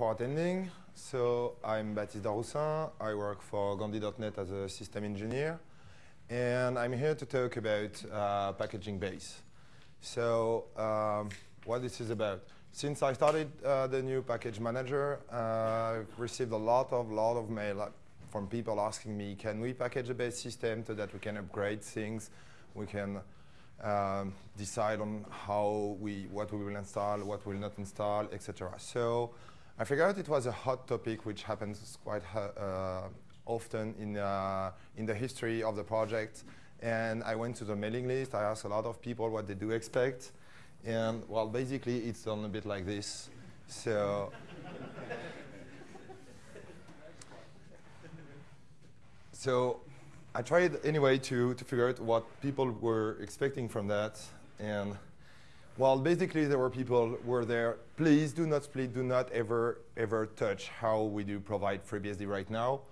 for attending. So I'm Baptiste Daroussin. I work for Gandi.net as a system engineer. And I'm here to talk about uh, packaging base. So um, what this is about. Since I started uh, the new package manager, uh, I've received a lot of lot of mail from people asking me, can we package a base system so that we can upgrade things, we can um, decide on how we, what we will install, what we will not install, etc. So I figured it was a hot topic which happens quite uh, often in, uh, in the history of the project. And I went to the mailing list. I asked a lot of people what they do expect. And well, basically, it's done a bit like this. So, so I tried anyway to, to figure out what people were expecting from that. And well, basically, there were people were there, please do not split, do not ever, ever touch how we do provide FreeBSD right now.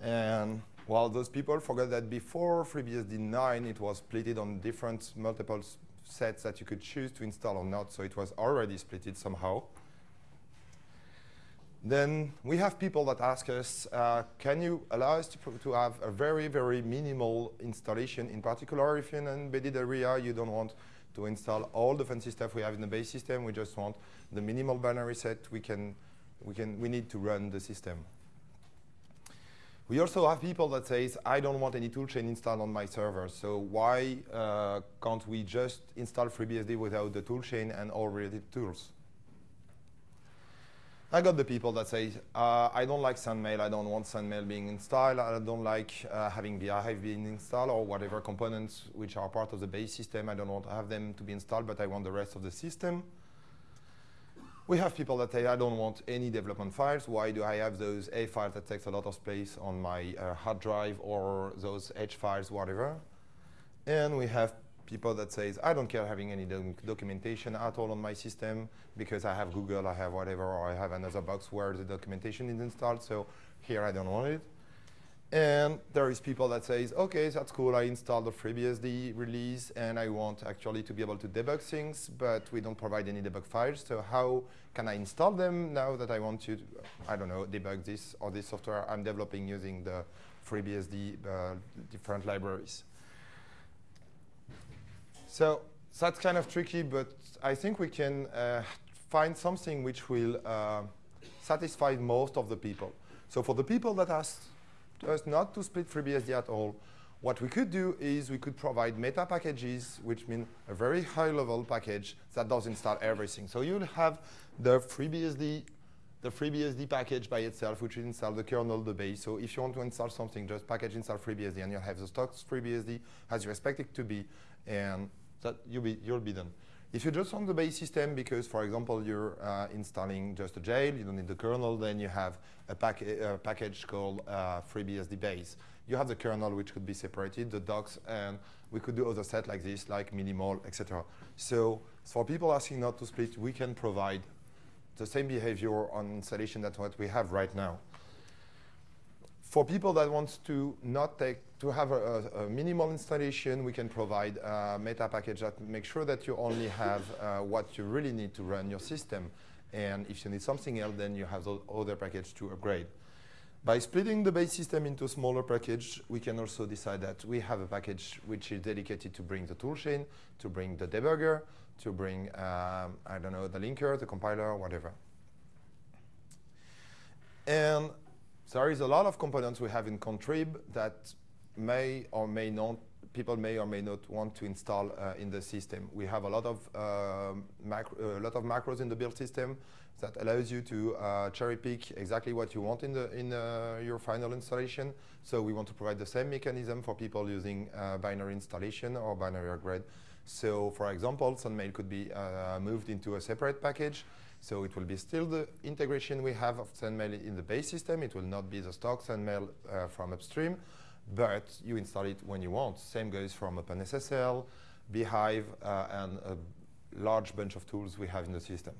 And well, those people forgot that before FreeBSD 9, it was splitted on different multiple sets that you could choose to install or not, so it was already splitted somehow. Then we have people that ask us, uh, can you allow us to, to have a very, very minimal installation, in particular if you're in an embedded area you don't want to install all the fancy stuff we have in the base system, we just want the minimal binary set we can, we can, we need to run the system. We also have people that says, I don't want any toolchain installed on my server, so why uh, can't we just install FreeBSD without the toolchain and all related tools? I got the people that say, uh, I don't like SendMail, I don't want SendMail being installed, I don't like uh, having bhyve being installed or whatever components which are part of the base system, I don't want to have them to be installed, but I want the rest of the system. We have people that say, I don't want any development files. Why do I have those A files that takes a lot of space on my uh, hard drive or those H files, whatever? And we have people that says, I don't care having any documentation at all on my system because I have Google, I have whatever, or I have another box where the documentation is installed, so here I don't want it. And there is people that says, okay, that's cool, I installed the FreeBSD release and I want actually to be able to debug things, but we don't provide any debug files, so how can I install them now that I want to, I don't know, debug this or this software I'm developing using the FreeBSD uh, different libraries. So that's kind of tricky, but I think we can uh, find something which will uh, satisfy most of the people. So for the people that ask us not to split FreeBSD at all. What we could do is we could provide meta packages, which mean a very high-level package that does install everything. So you'll have the FreeBSD, the FreeBSD package by itself, which will install the kernel, the base. So if you want to install something, just package install FreeBSD, and you'll have the stock FreeBSD as you expect it to be, and that you'll be, you'll be done. If you just want the base system because, for example, you're uh, installing just a jail, you don't need the kernel, then you have a, pack a package called uh, FreeBSD base. You have the kernel, which could be separated, the docs, and we could do other set like this, like minimal, etc. So for people asking not to split, we can provide the same behavior on installation that what we have right now. For people that want to not take to have a, a, minimal installation, we can provide a meta package that makes sure that you only have uh, what you really need to run your system. And if you need something else, then you have the other package to upgrade. By splitting the base system into smaller package, we can also decide that we have a package which is dedicated to bring the toolchain, to bring the debugger, to bring, um, I don't know, the linker, the compiler, whatever. And there is a lot of components we have in Contrib that may or may not, people may or may not want to install uh, in the system. We have a lot of, macro, a lot of macros in the build system that allows you to uh, cherry pick exactly what you want in, the, in uh, your final installation. So we want to provide the same mechanism for people using uh, binary installation or binary upgrade. So for example, SendMail could be uh, moved into a separate package. So it will be still the integration we have of SendMail in the base system. It will not be the stock SendMail from upstream but you install it when you want. Same goes from OpenSSL, bhyve, uh, and a large bunch of tools we have in the system.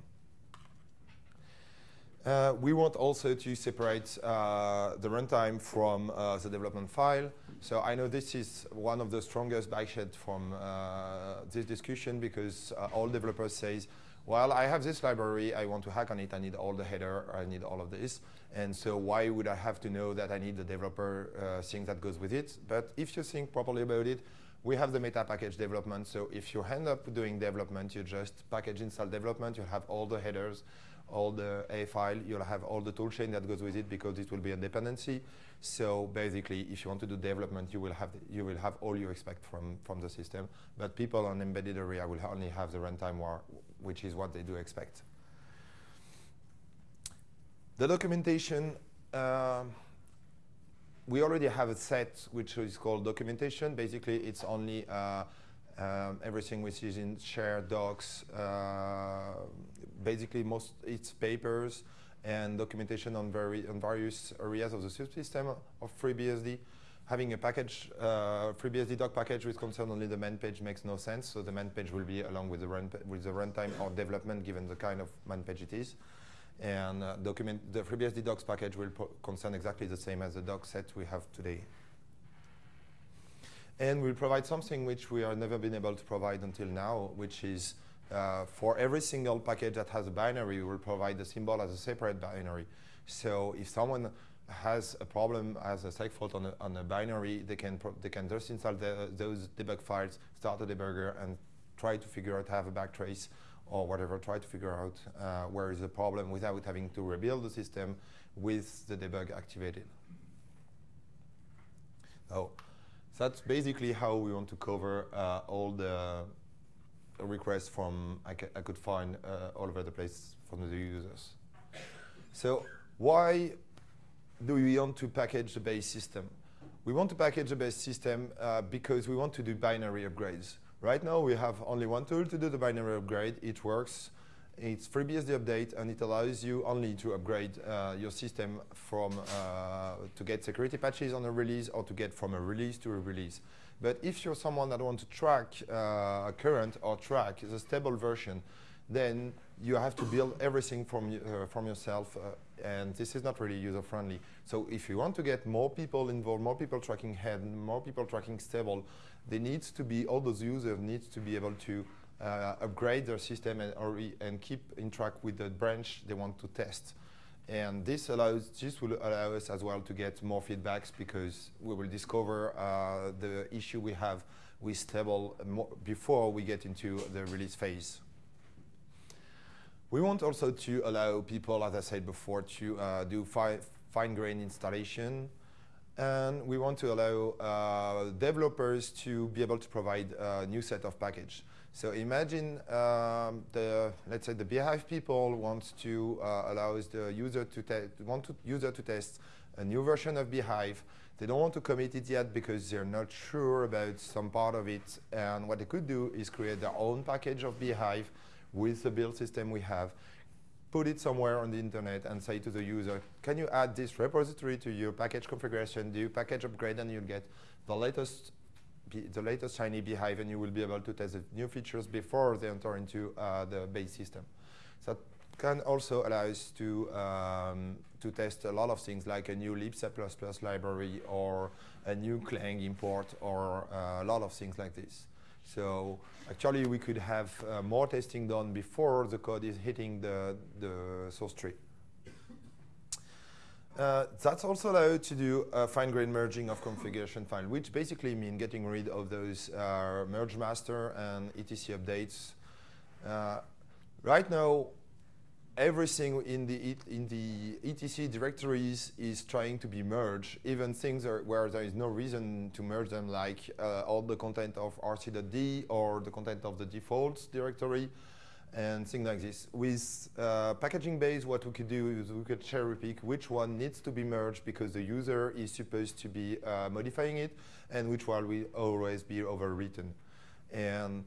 Uh, we want also to separate uh, the runtime from uh, the development file. So I know this is one of the strongest bikeshed from uh, this discussion because uh, all developers say well, I have this library, I want to hack on it, I need all the header, I need all of this. And so why would I have to know that I need the developer uh, thing that goes with it? But if you think properly about it, we have the meta package development. So if you end up doing development, you just package install development, you'll have all the headers, all the A file, you'll have all the toolchain that goes with it because it will be a dependency. So basically, if you want to do development, you will have you will have all you expect from from the system. But people on embedded area will only have the runtime war, which is what they do expect. The documentation. Uh, we already have a set which is called documentation. Basically, it's only uh, um, everything which is in shared docs. Uh, basically, most it's papers and documentation on, very, on various areas of the system of FreeBSD. Having a package, uh, FreeBSD doc package with concern only the man page makes no sense. So the man page will be along with the run with the runtime or development, given the kind of man page it is. And uh, document the FreeBSD docs package will concern exactly the same as the doc set we have today. And we'll provide something which we have never been able to provide until now, which is uh, for every single package that has a binary, we will provide the symbol as a separate binary. So if someone has a problem as a seg fault on a, on a binary, they can, they can just install the, those debug files, start a debugger, and try to figure out, have a backtrace or whatever, try to figure out uh, where is the problem without having to rebuild the system with the debug activated. So that's basically how we want to cover uh, all the requests from I, I could find uh, all over the place from the users. So why do we want to package the base system? We want to package the base system uh, because we want to do binary upgrades. Right now, we have only one tool to do the binary upgrade. It works. It's FreeBSD update, and it allows you only to upgrade uh, your system from uh, to get security patches on a release or to get from a release to a release. But if you're someone that wants to track uh, current or track the stable version, then you have to build everything from, uh, from yourself, uh, and this is not really user-friendly. So if you want to get more people involved, more people tracking head, more people tracking stable, they need to be, all those users need to be able to uh, upgrade their system and, or, and keep in track with the branch they want to test. And this allows, this will allow us as well to get more feedbacks because we will discover uh, the issue we have with stable before we get into the release phase. We want also to allow people, as I said before, to uh, do fi fine-grained installation. And we want to allow uh, developers to be able to provide a new set of package. So imagine um, the, let's say the bhyve people want to uh, allow the user to want to user to test a new version of bhyve. They don't want to commit it yet because they're not sure about some part of it. And what they could do is create their own package of bhyve with the build system we have, put it somewhere on the internet and say to the user, can you add this repository to your package configuration, do package upgrade, and you'll get the latest the latest shiny bhyve and you will be able to test the new features before they enter into uh, the base system. So that can also allow us to, um, to test a lot of things like a new libc++ library or a new Clang import or uh, a lot of things like this. So actually, we could have uh, more testing done before the code is hitting the, the source tree. Uh, that's also allowed to do a fine-grained merging of configuration file, which basically means getting rid of those uh, merge master and etc updates. Uh, right now, everything in the, in the etc directories is trying to be merged, even things where there is no reason to merge them, like uh, all the content of rc.d or the content of the defaults directory and things like this. With uh, packaging base, what we could do is we could cherry pick which one needs to be merged because the user is supposed to be uh, modifying it and which one will always be overwritten. And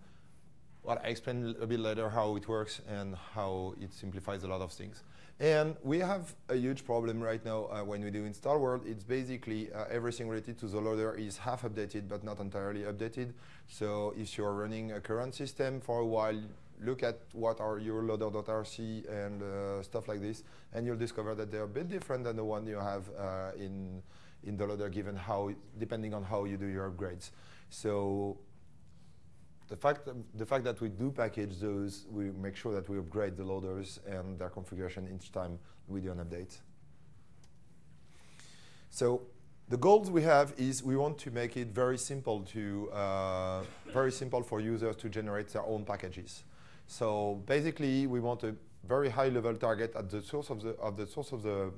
well, I explain a bit later how it works and how it simplifies a lot of things. And we have a huge problem right now uh, when we do install world. It's basically uh, everything related to the loader is half updated but not entirely updated. So if you're running a current system for a while, look at what are your loader.rc and uh, stuff like this, and you'll discover that they're a bit different than the one you have uh, in in the loader, given how, depending on how you do your upgrades. So the fact, the fact that we do package those, we make sure that we upgrade the loaders and their configuration each time we do an update. So the goals we have is we want to make it very simple to uh, very simple for users to generate their own packages. So basically, we want a very high level target at the source of the of the source of the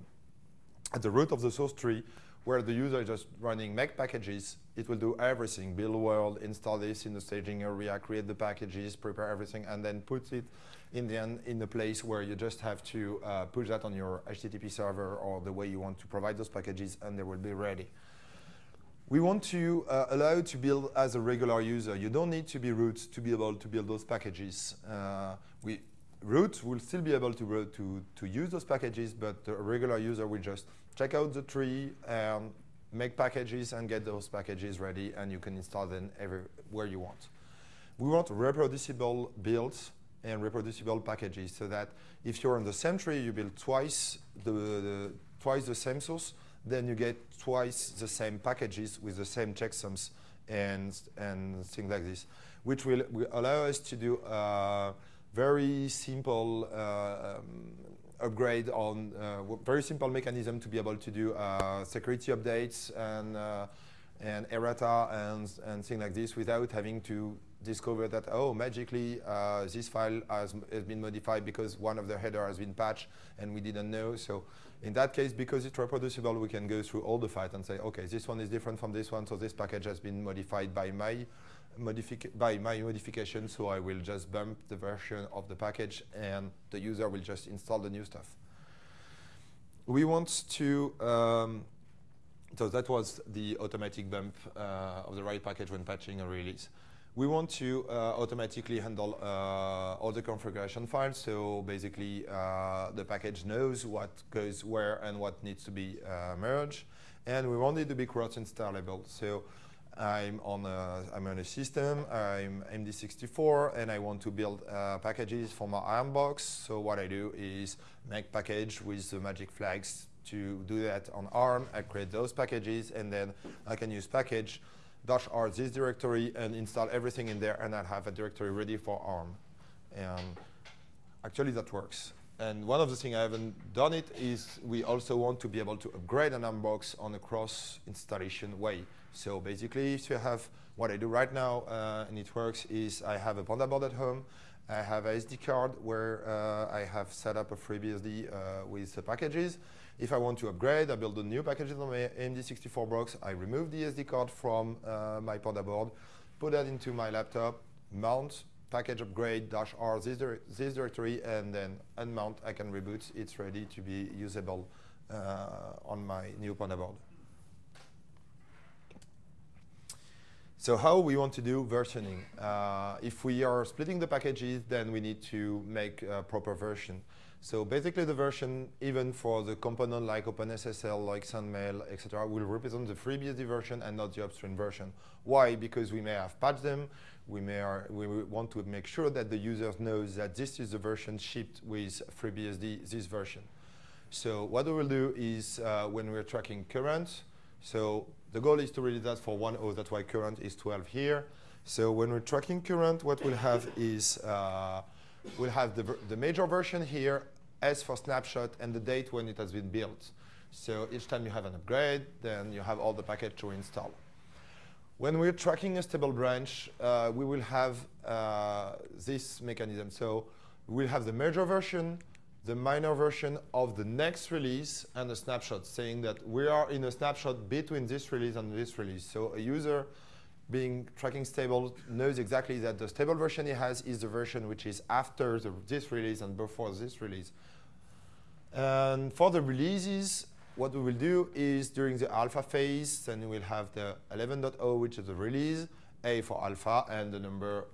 at the root of the source tree where the user is just running make packages, it will do everything, build world, install this in the staging area, create the packages, prepare everything, and then put it in the end in place where you just have to uh, push that on your HTTP server or the way you want to provide those packages, and they will be ready. We want to uh, allow you to build as a regular user. You don't need to be root to be able to build those packages. Uh, we, root will still be able to, to, to use those packages, but a regular user will just check out the tree, and make packages and get those packages ready, and you can install them everywhere you want. We want reproducible builds and reproducible packages so that if you're on the same tree, you build twice the, the, twice the same source, then you get twice the same packages with the same checksums and, and things like this, which will, will allow us to do uh, very simple uh, um, upgrade on uh, very simple mechanism to be able to do uh, security updates and uh, and errata and and things like this without having to discover that oh magically uh, this file has, has been modified because one of the header has been patched and we didn't know. So in that case because it's reproducible we can go through all the files and say okay this one is different from this one. So this package has been modified by my by my modification, so I will just bump the version of the package and the user will just install the new stuff. We want to, um, so that was the automatic bump uh, of the right package when patching a release. We want to uh, automatically handle uh, all the configuration files, so basically uh, the package knows what goes where and what needs to be uh, merged, and we want it to be cross-installable. So I'm on a, I'm on a system, I'm AMD64, and I want to build uh, packages for my ARM box. So what I do is make package with the magic flags to do that on ARM. I create those packages, and then I can use package dash r this directory and install everything in there, and I'll have a directory ready for ARM. And actually, that works. And one of the things I haven't done it is we also want to be able to upgrade an ARM box on a cross installation way. So basically, if you have what I do right now, uh, and it works, is I have a Panda board at home. I have a SD card where uh, I have set up a FreeBSD uh, with the packages. If I want to upgrade, I build a new package on my AMD64 box. I remove the SD card from uh, my Panda board, put that into my laptop, mount, package upgrade dash R this, dir this directory, and then unmount. I can reboot. It's ready to be usable uh, on my new Panda board. So how we want to do versioning? Uh, if we are splitting the packages, then we need to make a proper version. So basically the version, even for the component like OpenSSL, like SendMail, etc., will represent the FreeBSD version and not the upstream version. Why? Because we may have patched them. We may are, we want to make sure that the user knows that this is the version shipped with FreeBSD, this version. So what we will do is uh, when we're tracking current, so the goal is to release that for one host. That's why current is 12 here. So when we're tracking current, what we'll have is uh, we'll have the, the major version here, S for snapshot, and the date when it has been built. So each time you have an upgrade, then you have all the package to install. When we're tracking a stable branch, uh, we will have uh, this mechanism. So we'll have the major version, the minor version of the next release and a snapshot saying that we are in a snapshot between this release and this release. So a user being tracking stable knows exactly that the stable version he has is the version which is after the, this release and before this release. And for the releases, what we will do is during the alpha phase, then we'll have the 11.0, which is the release, A for alpha, and the number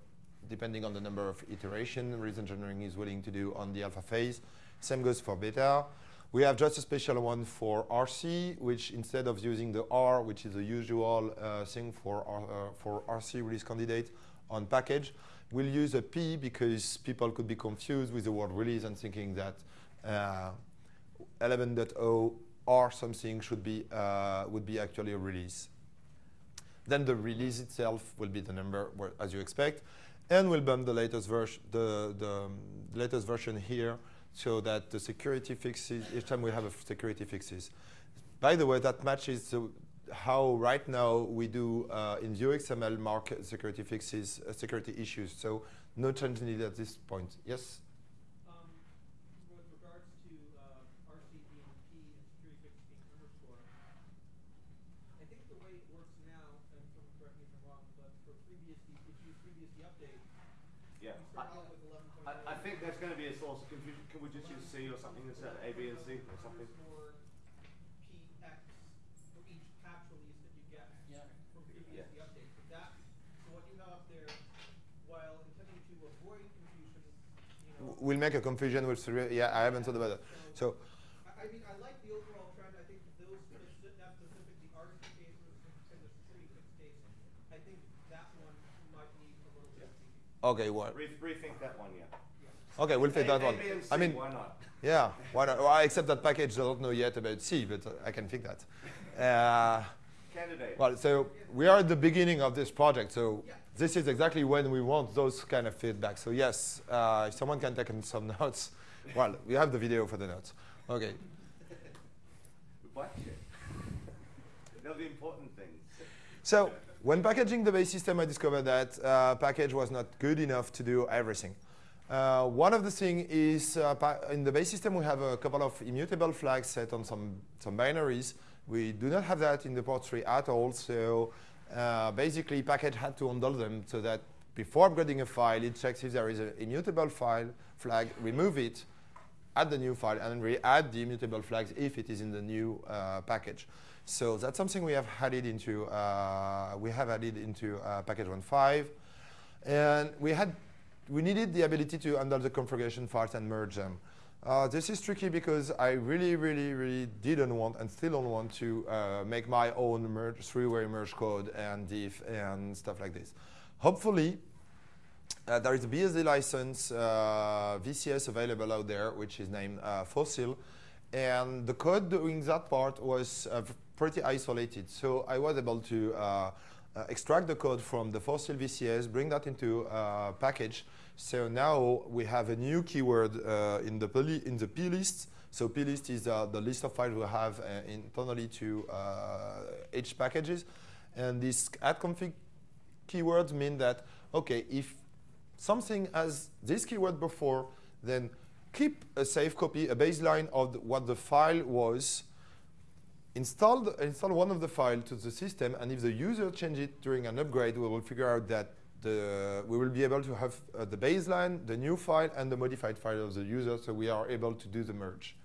depending on the number of iteration reason engineering is willing to do on the alpha phase. Same goes for beta. We have just a special one for RC, which instead of using the R, which is the usual uh, thing for, uh, for RC release candidate on package, we'll use a P because people could be confused with the word release and thinking that uh, 11.0 or something should be, uh, would be actually a release. Then the release itself will be the number, as you expect. And we'll bump the latest, version, the, the um, latest version here so that the security fixes, each time we have a security fixes. By the way, that matches how right now we do uh, in XML mark security fixes, uh, security issues. So no change needed at this point. Yes? We'll make a confusion with yeah I haven't thought about that. So. I mean, I like the overall trend. I think those that specific the RC case and the security fix case. I think that one might need a little bit. Okay, what? Re rethink that one, yeah. Okay, we'll take that one. I mean, why not? Yeah, why not? Well, except that package I don't know yet about C, but I can fix that. Uh, Candidate. Well, so we are at the beginning of this project, so yeah this is exactly when we want those kind of feedback. So yes, uh, if someone can take some notes, well, we have the video for the notes. Okay. What? They're the important things. So when packaging the base system, I discovered that uh, package was not good enough to do everything. Uh, one of the things is uh, in the base system, we have a couple of immutable flags set on some, some binaries. We do not have that in the port tree at all. So uh, basically package had to handle them so that before upgrading a file, it checks if there is an immutable file flag, remove it, add the new file, and re-add the immutable flags if it is in the new uh, package. So that's something we have added into uh, we have added into uh, package 1.5, and we had we needed the ability to handle the configuration files and merge them. Uh, this is tricky because I really, really, really didn't want and still don't want to uh, make my own merge, three-way merge code and diff and stuff like this. Hopefully, uh, there is a BSD license uh, VCS available out there, which is named uh, Fossil. And the code doing that part was uh, pretty isolated. So I was able to extract the code from the Fossil VCS, bring that into a package, so now we have a new keyword uh, in the in the plist. So plist is uh, the list of files we have uh, internally to each uh, packages, and these add config keywords mean that okay, if something has this keyword before, then keep a safe copy, a baseline of the, what the file was. Install, install one of the file to the system, and if the user change it during an upgrade, we will figure out that the, we will be able to have uh, the baseline, the new file, and the modified file of the user, so we are able to do the merge.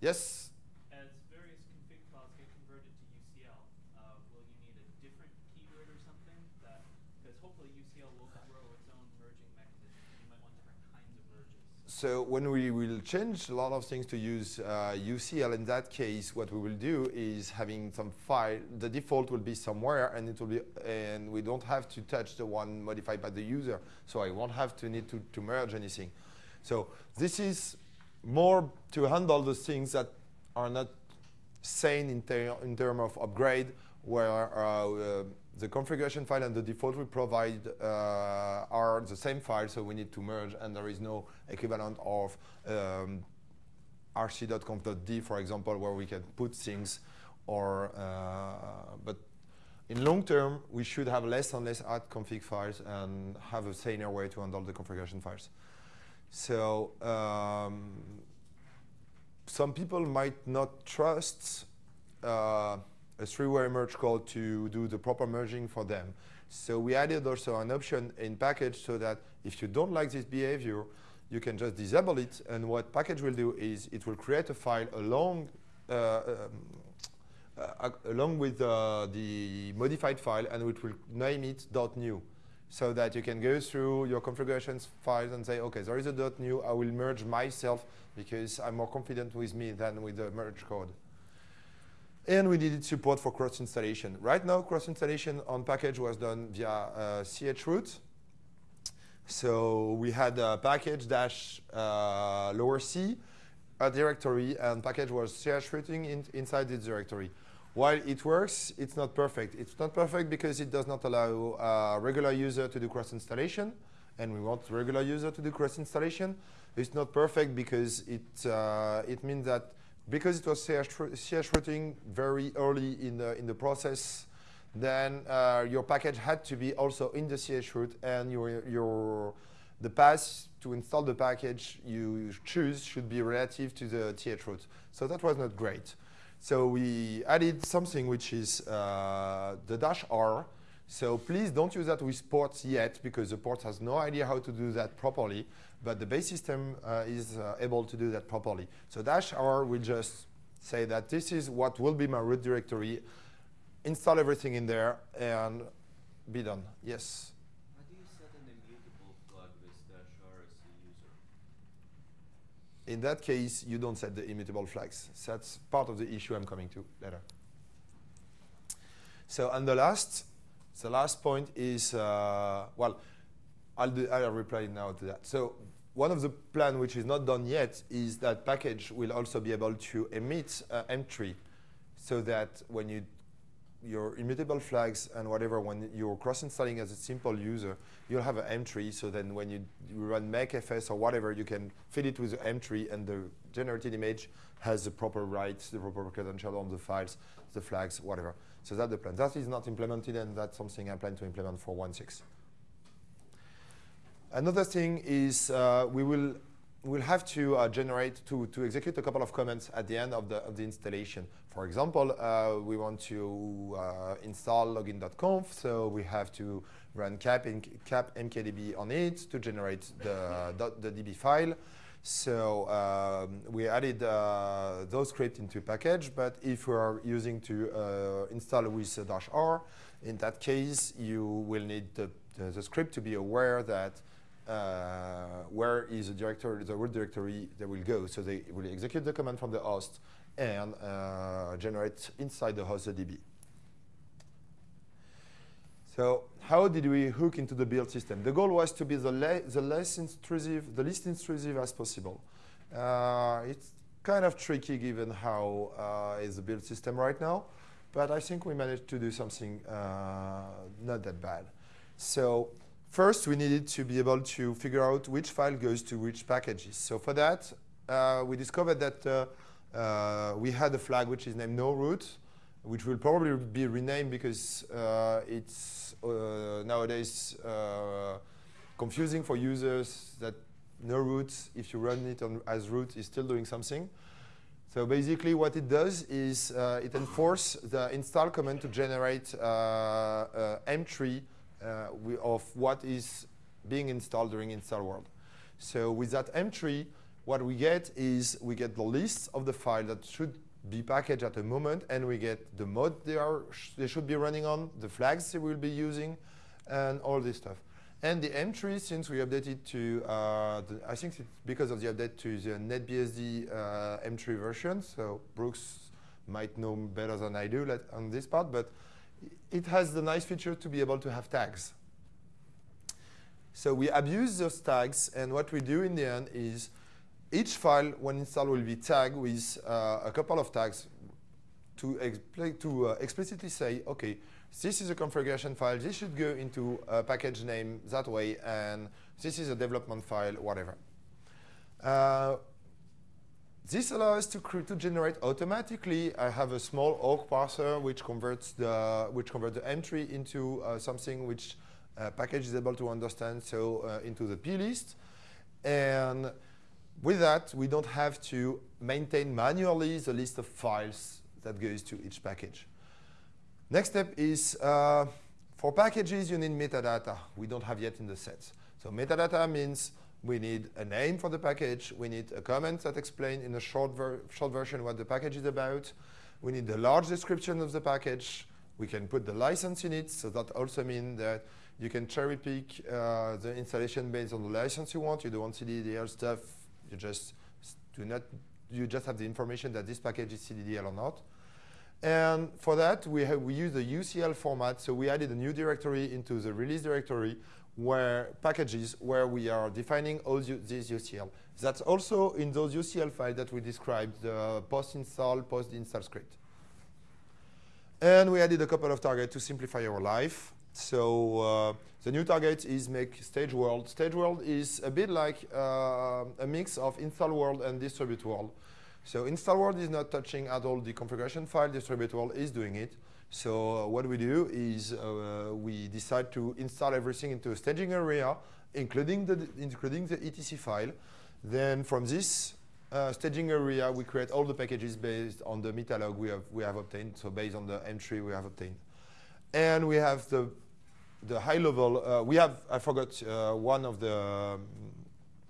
Yes? As various config files get converted to UCL, uh, will you need a different keyword or something? Because hopefully UCL will grow its own merging mechanism. You might want different kinds of merges. So when we will change a lot of things to use uh, UCL, in that case, what we will do is having some file, the default will be somewhere and it will be, and we don't have to touch the one modified by the user. So I won't have to need to, to merge anything. So this is more to handle the things that are not sane in, ter in terms of upgrade, where uh, uh, the configuration file and the default we provide uh, are the same file, so we need to merge, and there is no equivalent of um, rc.conf.d, for example, where we can put things, or uh, but in long term, we should have less and less add config files and have a saner way to handle the configuration files. So um, some people might not trust uh, a three-way merge code to do the proper merging for them. So we added also an option in package so that if you don't like this behavior, you can just disable it. And what package will do is it will create a file along, uh, um, uh, along with uh, the modified file, and it will name it .new. So that you can go through your configurations files and say, okay, there is a .new, I will merge myself because I'm more confident with me than with the merge code. And we needed support for cross installation. Right now, cross installation on package was done via uh, chroot. So we had a package dash uh, lower C, a directory, and package was ch rooting in, inside this directory. while it works, it's not perfect. It's not perfect because it does not allow a regular user to do cross installation, and we want regular user to do cross installation. It's not perfect because it uh, it means that because it was CH routing very early in the in the process, then uh, your package had to be also in the CH root, and your your the path to install the package you choose should be relative to the th root. So that was not great. So we added something which is uh, the dash R. So please don't use that with ports yet because the port has no idea how to do that properly, but the base system uh, is uh, able to do that properly. So dash R will just say that this is what will be my root directory, install everything in there, and be done. Yes? How do you set an immutable flag with dash r as a user? In that case, you don't set the immutable flags. That's part of the issue I'm coming to later. So, and the last, the last point is, uh, well, I'll, do, I'll reply now to that. So one of the plan which is not done yet is that package will also be able to emit uh, M-tree so that when you your immutable flags and whatever, when you're cross-installing as a simple user, you'll have an M-tree. So then when you, run makefs or whatever, you can feed it with the M-tree and the generated image has the proper rights, the proper credential on the files, the flags, whatever. So that's the plan. That is not implemented, and that's something I plan to implement for 1.6. Another thing is uh, we will we'll have to uh, generate, to, to execute a couple of comments at the end of the, of the installation. For example, uh, we want to uh, install login.conf, so we have to run cap, in, cap mkdb on it to generate the, the, the DB file. So um, we added uh, those scripts into package, but if we are using to uh, install with dash R, in that case, you will need the, the, the script to be aware that uh, where is the directory, the root directory that will go. So they will execute the command from the host and uh, generate inside the host the DB. So how did we hook into the build system? The goal was to be the, the less intrusive, the least intrusive as possible. Uh, it's kind of tricky given how uh, is the build system right now, but I think we managed to do something uh, not that bad. So First, we needed to be able to figure out which file goes to which packages. So for that, uh, we discovered that uh, uh, we had a flag which is named no root, which will probably be renamed because uh, it's uh, nowadays uh, confusing for users that no root, if you run it as root, is still doing something. So basically what it does is it enforces the install command to generate M-tree uh, of what is being installed during install world. So with that M-tree, what we get is we get the list of the file that should be packaged at the moment, and we get the mode they, are sh they should be running on, the flags they will be using, and all this stuff. And the M-tree, since we updated to, uh, the, I think it's because of the update to the NetBSD uh, M-tree version, so Brooks might know better than I do on this part, but it has the nice feature to be able to have tags. So we abuse those tags, and what we do in the end is each file, when installed, will be tagged with uh, a couple of tags to, to uh, explicitly say, OK, this is a configuration file. This should go into a package name that way, and this is a development file, whatever. Uh, this allows to, to generate automatically. I have a small awk parser which converts the which converts the M-tree into uh, something which uh, package is able to understand, so uh, into the plist. And with that, we don't have to maintain manually the list of files that goes to each package. Next step is uh, for packages, you need metadata. We don't have yet in the sets. So metadata means we need a name for the package. We need a comment that explains in a short, ver short version what the package is about. We need a large description of the package. We can put the license in it. So that also means that you can cherry pick uh, the installation based on the license you want. You don't want CDDL stuff. You just do not. You just have the information that this package is CDDL or not. And for that, we, have, we use the UCL format. So we added a new directory into the release directory where packages where we are defining all these UCL. That's also in those UCL files that we described the post-install, post-install script. And we added a couple of targets to simplify our life. So uh, the new target is make stage world. Stage world is a bit like uh, a mix of install world and distribute world. So install world is not touching at all the configuration file. Distribute world is doing it. So uh, what we do is uh, we decide to install everything into a staging area, including the including the etc file. Then from this uh, staging area, we create all the packages based on the metalog we have, we have obtained, so based on the M-tree we have obtained. And we have the, the high level, uh, we have, I forgot uh, one of the, um,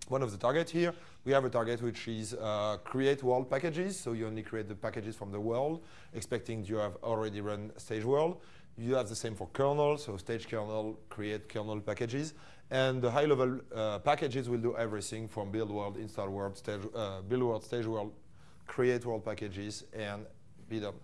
one of the targets here. We have a target which is uh, create world packages, so you only create the packages from the world, expecting you have already run stage world. You have the same for kernel, so stage kernel, create kernel packages. And the high-level uh, packages will do everything from build world, install world, stage, uh, build world, stage world, create world packages, and be done.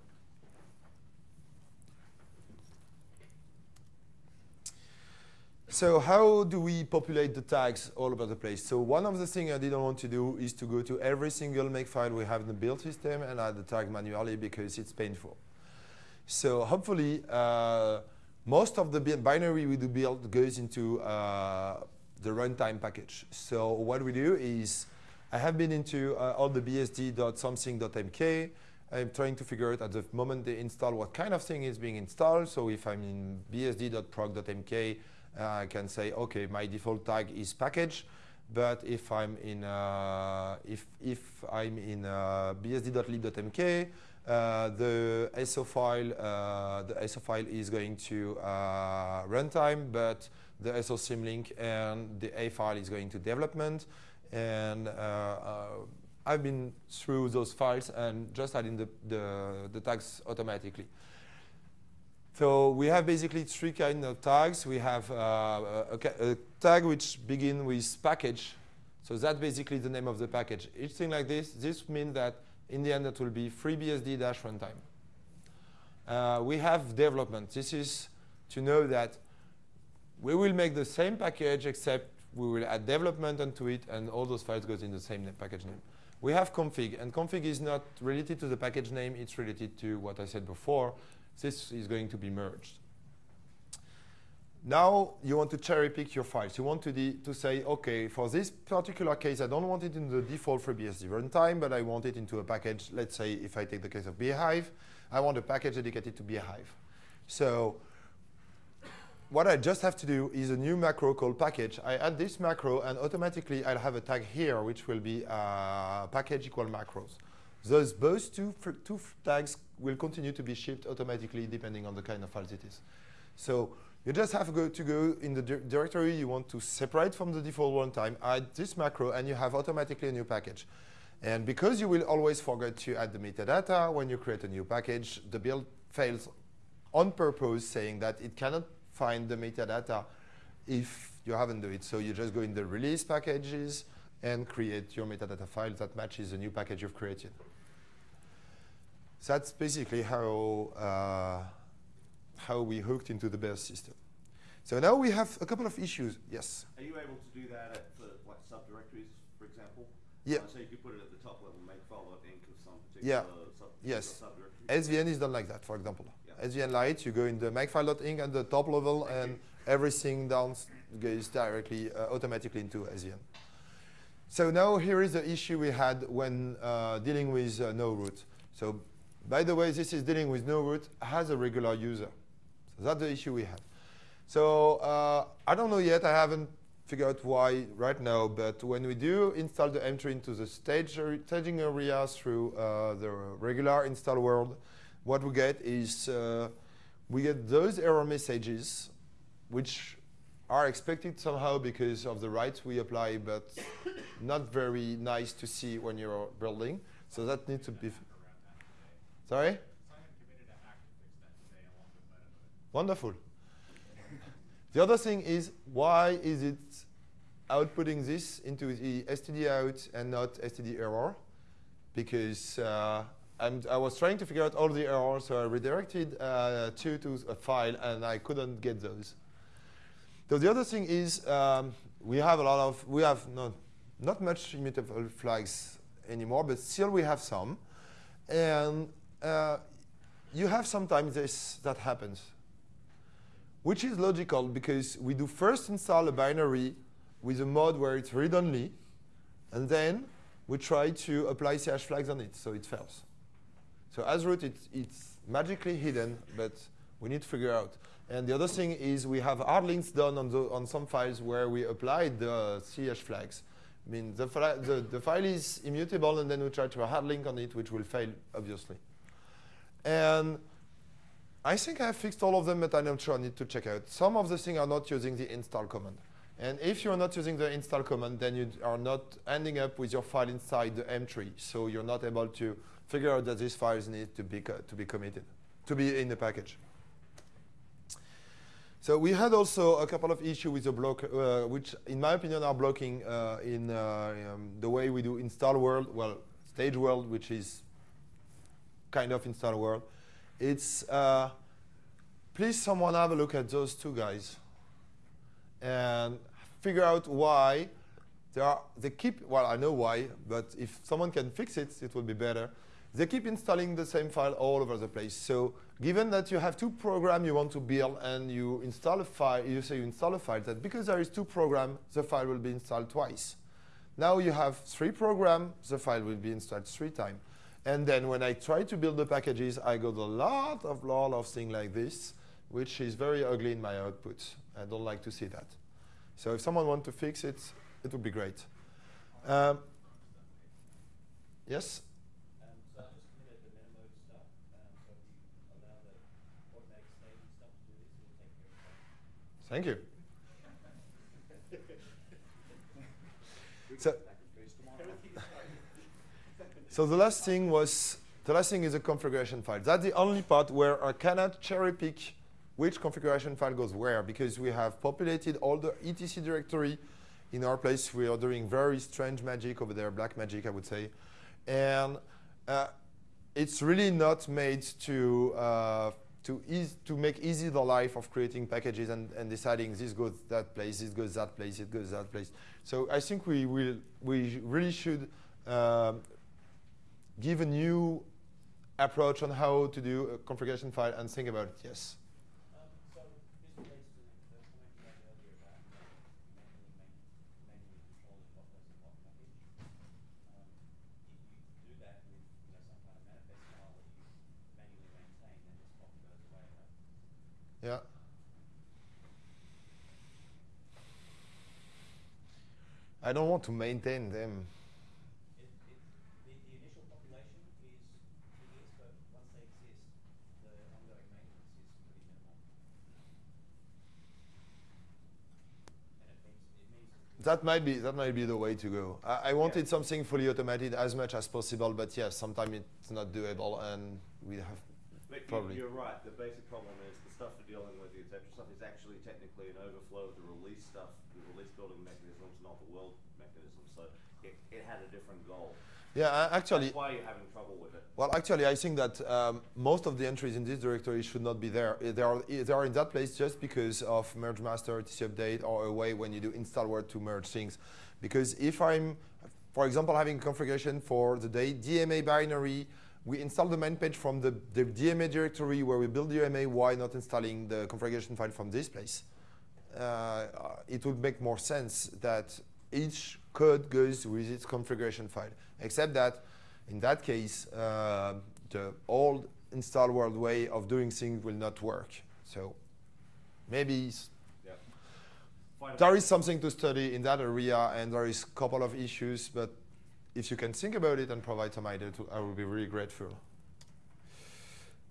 So how do we populate the tags all over the place? So one of the things I didn't want to do is to go to every single makefile we have in the build system and add the tag manually because it's painful. So hopefully, uh, most of the binary we do build goes into uh, the runtime package. So what we do is, I have been into uh, all the bsd.something.mk. I'm trying to figure out at the moment they install what kind of thing is being installed. So if I'm in bsd.proc.mk, I can say, okay, my default tag is package. But if I'm in uh, if if I'm in uh, bsd.lib.mk, uh, the SO file, uh, the SO file is going to uh, runtime, but the SO symlink and the A file is going to development. And I've been through those files and just adding the, the, the tags automatically. So we have basically three kinds of tags. We have uh, a, a, tag which begin with package. So that's basically the name of the package. Each thing like this, this means that in the end, it will be FreeBSD-runtime. Uh, we have development. This is to know that we will make the same package, except we will add development onto it, and all those files goes in the same package name. We have config, and config is not related to the package name. It's related to what I said before. This is going to be merged. Now you want to cherry pick your files. You want to, to say, OK, for this particular case, I don't want it in the default FreeBSD runtime, but I want it into a package. Let's say if I take the case of bhyve, I want a package dedicated to bhyve. So what I just have to do is a new macro called package. I add this macro, and automatically I'll have a tag here, which will be uh, package equal macros. Those both two, two tags will continue to be shipped automatically depending on the kind of files it is. So you just have to go, to go in the di directory you want to separate from the default runtime, add this macro, and you have automatically a new package. And because you will always forget to add the metadata when you create a new package, the build fails on purpose, saying that it cannot find the metadata if you haven't done it. So you just go in the release packages and create your metadata file that matches the new package you've created. So that's basically how uh, how we hooked into the Bears system. So now we have a couple of issues. Yes? Are you able to do that at, for like subdirectories, for example? Yeah. Uh, so you could put it at the top level, make file.inc of some particular yeah. sub yes. subdirectory? SVN is done like that, for example. Yeah. SVN Lite, you go in the makefile.inc at the top level, Thank and you. everything down goes directly, uh, automatically into SVN. So now here is the issue we had when uh, dealing with uh, no root. So by the way, this is dealing with no root as a regular user. So that's the issue we have. So uh, I don't know yet. I haven't figured out why right now. But when we do install the M-tree into the stage staging area through uh, the regular install world, what we get is uh, we get those error messages, which are expected somehow because of the rights we apply, but not very nice to see when you're building. So that needs to be. Sorry? Wonderful. The other thing is, why is it outputting this into the std out and not std error? Because uh, i was trying to figure out all the errors, so I redirected uh, two to a file, and I couldn't get those. So the other thing is, um, we have a lot of, we have not, not much immutable flags anymore, but still we have some. And uh, you have sometimes this that happens, which is logical because we do first install a binary with a mode where it's read-only, and then we try to apply CH flags on it, so it fails. So as root, it's, it's magically hidden, but we need to figure out. And the other thing is we have hard links done on, the, on some files where we applied the CH flags. I mean, the, the, the file is immutable, and then we try to hard link on it, which will fail, obviously. And I think I fixed all of them, but I'm not sure I need to check out. Some of the things are not using the install command. And if you're not using the install command, then you are not ending up with your file inside the M-tree. So you're not able to figure out that these files need to be, to be committed, to be in the package. So we had also a couple of issues with the block, uh, which in my opinion are blocking uh, in uh, um, the way we do install world, well, stage world, which is kind of install world. It's, uh, please someone have a look at those two guys and figure out why they, are, they keep, well, I know why, but if someone can fix it, it will be better. They keep installing the same file all over the place. So given that you have two programs you want to build and you install a file, you say you install a file, that because there is two programs, the file will be installed twice. Now you have three programs, the file will be installed three times. And then when I try to build the packages, I got a lot of lot of things like this, which is very ugly in my output. I don't like to see that. So if someone wants to fix it, it would be great. Um, yes? So I've just committed the meta mode stuff. So if you allow the automatic staging stuff to do this, it will take care of that. Thank you. so, so the last thing was, the last thing is a configuration file. That's the only part where I cannot cherry pick which configuration file goes where because we have populated all the etc directory in our place. We are doing very strange magic over there, black magic, I would say. And uh, it's really not made to, uh, to, ease, to make easy the life of creating packages and, and deciding this goes that place, this goes that place, it goes that place. So I think we, will, we really should um, give a new approach on how to do a configuration file and think about it, yes. I don't want to maintain comment you made earlier about uh, manually, main, manually controlling what goes in what package. Um, if you do that with you know, some kind of manifest file that you manually maintain, then this problem goes away, right? Yeah. I don't want to maintain them. It, it, the, the initial population is triggers, but once they exist, the ongoing maintenance is pretty minimal. And it means, it means That might be that might be the way to go. I, I wanted something fully automated as much as possible, but yes, sometimes it's not doable, and we have But Probably. you're right. The basic problem is the stuff we're dealing with, the etc. stuff, is actually technically an overflow of the release stuff, the release building mechanisms, not the world mechanism. So it, it had a different goal. Yeah. I- Actually, That's why you're having trouble with it. Well, actually, I think that um, most of the entries in this directory should not be there. Uh, They are, they are in that place just because of mergemaster, etc update, or a way when you do install world to merge things. Because if I'm, for example, having configuration for the day DMA binary, we install the man page from the, the DMA directory where we build DMA, why not installing the configuration file from this place? Uh, it would make more sense that each code goes with its configuration file, except that in that case, uh, the old install world way of doing things will not work. So maybe s- Yeah. Find a there way- is something to study in that area, and there is a couple of issues, but if you can think about it and provide some idea, to, I will be really grateful.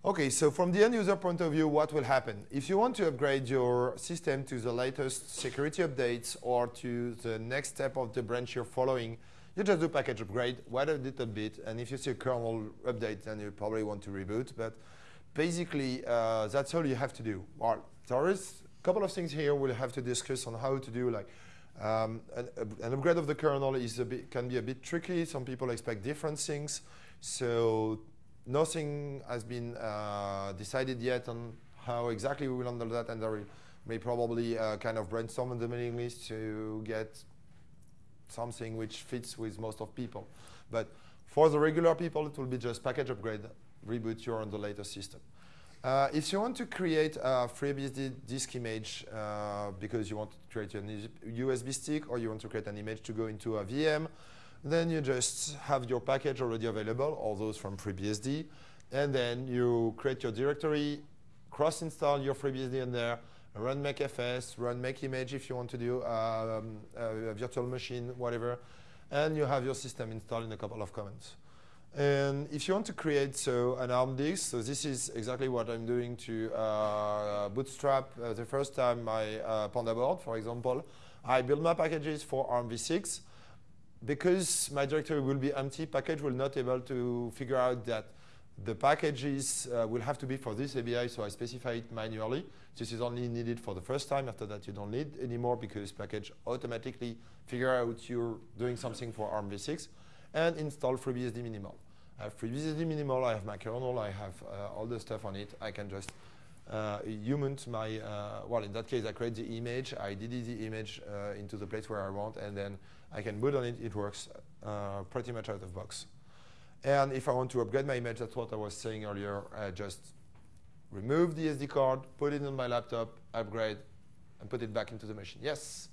Okay, so from the end user point of view, what will happen? If you want to upgrade your system to the latest security updates or to the next step of the branch you're following, you just do package upgrade, wait a little bit, and if you see a kernel update, then you probably want to reboot. But basically, uh, that's all you have to do. Well, there is a couple of things here we'll have to discuss on how to do. Like um, an, an upgrade of the kernel is a bit, can be a bit tricky. Some people expect different things. So nothing has been uh, decided yet on how exactly we will handle that, and there may probably uh, kind of brainstorm on the mailing list to get something which fits with most of people. But for the regular people, it will be just package upgrade reboot, you're on the latest system. Uh, if you want to create a FreeBSD disk image uh, because you want to create a USB stick or you want to create an image to go into a VM, then you just have your package already available, all those from FreeBSD, and then you create your directory, cross-install your FreeBSD in there, run makefs, run makeimage if you want to do um, a virtual machine, whatever, and you have your system installed in a couple of commands. And if you want to create so an ARM disk, so this is exactly what I'm doing to uh, bootstrap uh, the first time my uh, PandaBoard, for example. I build my packages for ARMv6. Because my directory will be empty, package will not able to figure out that the packages uh, will have to be for this ABI, so I specify it manually. This is only needed for the first time. After that, you don't need anymore because package automatically figure out you're doing something for ARMv6 and install FreeBSD minimal. I have FreeBSD minimal, I have my kernel, I have uh, all the stuff on it. I can just uh, human my, uh, well, in that case, I create the image, I delete the image uh, into the place where I want, and then I can boot on it. It works uh, pretty much out of box. And if I want to upgrade my image, that's what I was saying earlier, I just remove the SD card, put it on my laptop, upgrade, and put it back into the machine. Yes?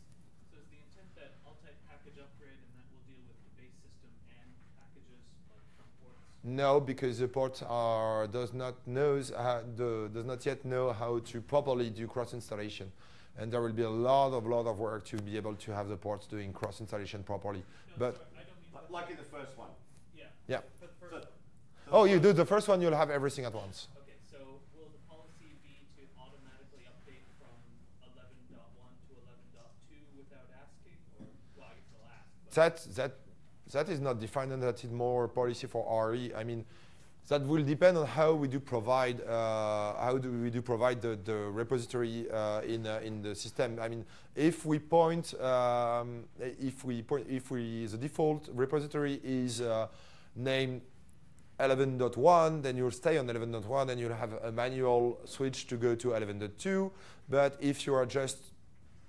So is the intent that I'll type package upgrade and that will deal with the base system and packages like from ports? No, because the port are, does not knows uh, the, does not yet know how to properly do cross installation, and there will be a lot of lot of work to be able to have the ports doing cross installation properly. No, but sorry, I don't mean Like- for- Like in the first one. Yeah. yeah. For the first So- one. so Oh, you do the first one. You'll have everything at once. Okay, so will the policy be to automatically update from 11.1 to 11.2 without asking, or well, I ask. That that that is not defined, and that is more policy for RE. I mean, that will depend on how we do provide uh, how do we do provide the, the repository uh, in uh, in the system. I mean, if we point um, if we point if we the default repository is uh, named 11.1, then you'll stay on 11.1 and you'll have a manual switch to go to 11.2. But if you are just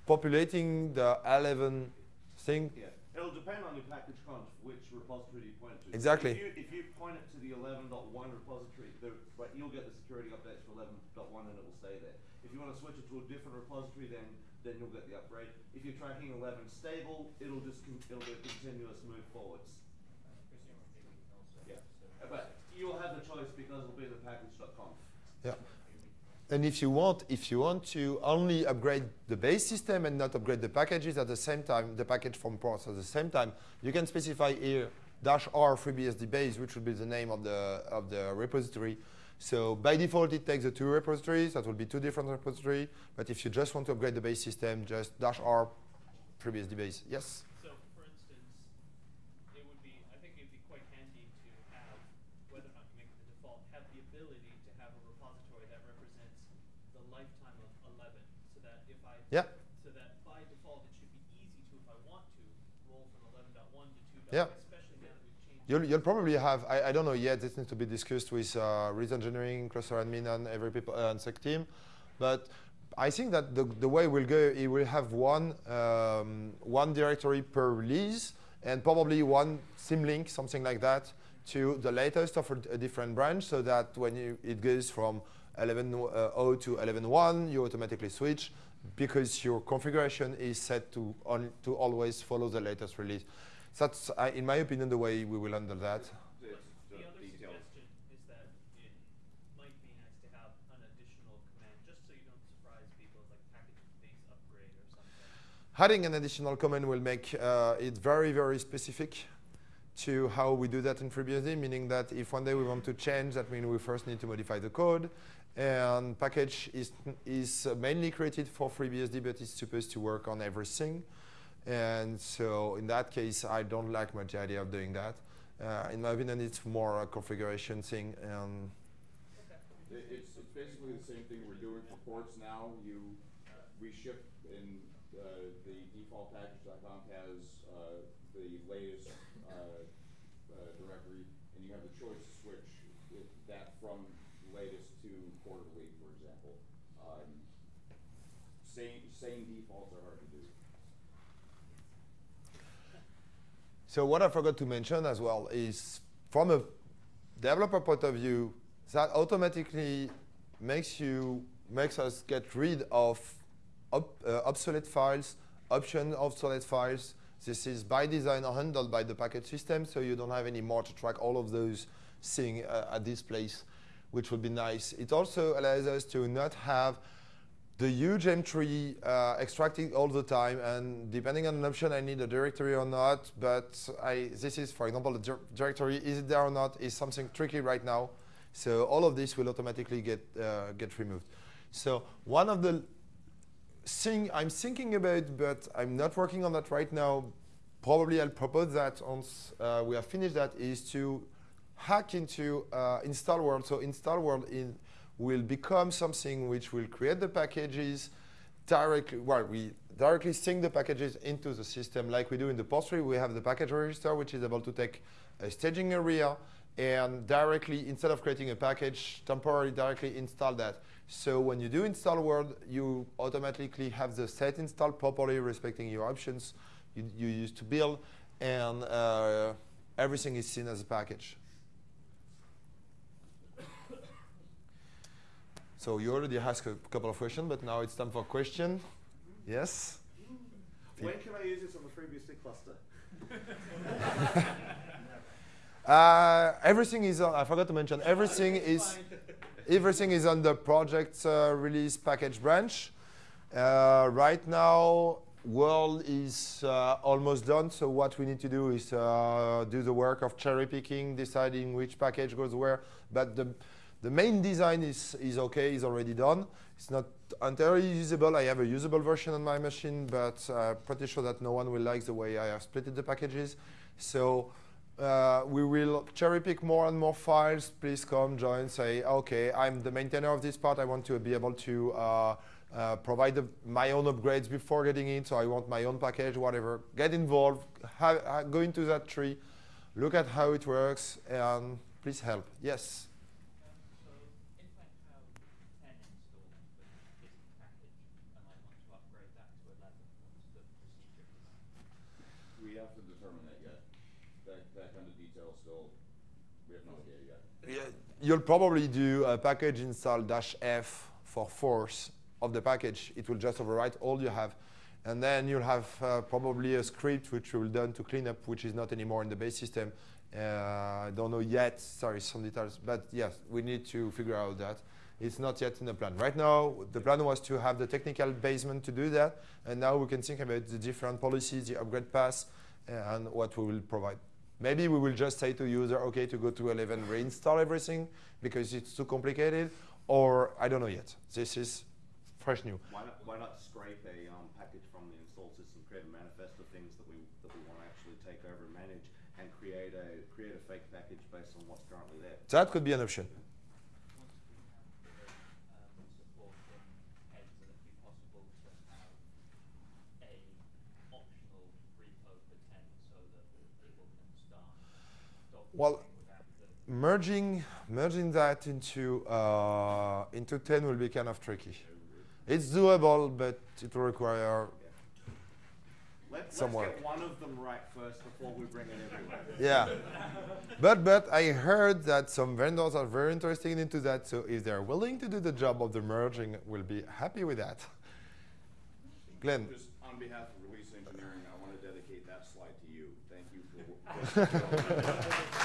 populating the 11 thing, Yeah, it'll depend on your package conf, which repository you point it to. Exactly. If you, if you point it to the 11.1 repository, the, right, you'll get the security updates for 11.1 and it will stay there. If you want to switch it to a different repository, then then you'll get the upgrade. If you're tracking 11 stable, it'll just con- it'll be a continuous move forwards. Presumably we can also. Yeah. so- But you'll have the choice because it'll be the package.conf. yeah. And if you want, if you want to only upgrade the base system and not upgrade the packages at the same time, the package from ports at the same time, you can specify here dash R FreeBSD base, which will be the name of the of the repository. So by default, it takes the two repositories. That will be two different repositories. But if you just want to upgrade the base system, just dash R FreeBSD base. Yes. So, for instance, it would be, I think it'd be quite handy to have, whether or not you make it the default, have the ability to have a repository that represents the lifetime of 11, so that if I, Yeah. so that by default, it should be easy to, if I want to, roll from 11.1 to 2. Yeah. Especially now that we've changed. You'll, you'll probably have, I, I don't know yet, this needs to be discussed with uh, release engineering, cluster admin, and every people, uh, and sec team. But I think that the, the way we'll go, it will have one, um, one directory per release, and probably one symlink, something like that, to the latest of a, a different branch, so that when you, it goes from 11.0 to 11.1, you automatically switch, because your configuration is set to, on, to always follow the latest release. That's, uh, in my opinion, the way we will handle that. It's the the other details. suggestion is that it might be nice to have an additional command, just so you don't surprise people, like package base upgrade or something. Adding an additional command will make uh, it very, very specific to how we do that in FreeBSD, meaning that if one day we want to change, that means we first need to modify the code. And package is, is mainly created for FreeBSD, but it's supposed to work on everything. And so in that case, I don't like much the idea of doing that. Uh, in my opinion, it's more a configuration thing. And It, it's, it's basically the same thing we're doing for ports now. You, we ship in, uh, the default package.conf has, uh, the latest, uh, uh, directory, and you have the choice to switch it, that from latest to quarterly, for example. Um, same, same defaults are hard to do. So what I forgot to mention as well is from a developer point of view, that automatically makes you makes us get rid of ob, uh, obsolete files, option of obsolete files. This is by design handled by the package system, so you don't have any more to track all of those things uh, at this place, which would be nice. It also allows us to not have the huge M-tree uh, extracting all the time, and depending on an option, I need a directory or not. But I, this is, for example, the dir directory is it there or not is something tricky right now. So all of this will automatically get uh, get removed. So one of the thing I'm thinking about, but I'm not working on that right now. Probably I'll propose that once uh, we have finished that is to hack into uh, install world. So install world in will become something which will create the packages directly, well, we directly sync the packages into the system like we do in the post We have the package register, which is able to take a staging area and directly, instead of creating a package, temporarily directly install that. So when you do install world, you automatically have the set installed properly, respecting your options you, you used to build, and uh, everything is seen as a package. So you already asked a couple of questions, but now it's time for a question. Yes? When can I use this on the FreeBSD cluster? uh, everything is on, I forgot to mention, everything is, everything is on the project uh, release package branch. Uh, right now, world is uh, almost done, so what we need to do is uh, do the work of cherry picking, deciding which package goes where, but the the main design is, is okay, is already done. It's not entirely usable. I have a usable version on my machine, but uh, pretty sure that no one will like the way I have split the packages. So uh, we will cherry pick more and more files. Please come, join, say, okay, I'm the maintainer of this part. I want to be able to uh, uh, provide the, my own upgrades before getting in, so I want my own package, whatever. Get involved, go into that tree, look at how it works, and please help. Yes? You'll probably do a package install dash F for force of the package. It will just overwrite all you have. And then you'll have uh, probably a script which will done to clean up, which is not anymore in the base system. Uh, I don't know yet, sorry, some details, but yes, we need to figure out that. It's not yet in the plan. Right now, the plan was to have the technical basement to do that, and now we can think about the different policies, the upgrade paths, and what we will provide. Maybe we will just say to user, okay, to go to 11, reinstall everything because it's too complicated, or I don't know yet. This is fresh new. Why not, why not scrape a um, package from the install system, create a manifest of things that we that we want to actually take over and manage, and create a create a fake package based on what's currently there? That could be an option. Well, merging merging that into uh, into 10 will be kind of tricky. It's doable, but it will require Let, some let's work. get one of them right first before we bring it everywhere. Yeah, but but I heard that some vendors are very interested into that. So if they're willing to do the job of the merging, we'll be happy with that. Glen. Just on behalf of Release Engineering, I want to dedicate that slide to you. Thank you for.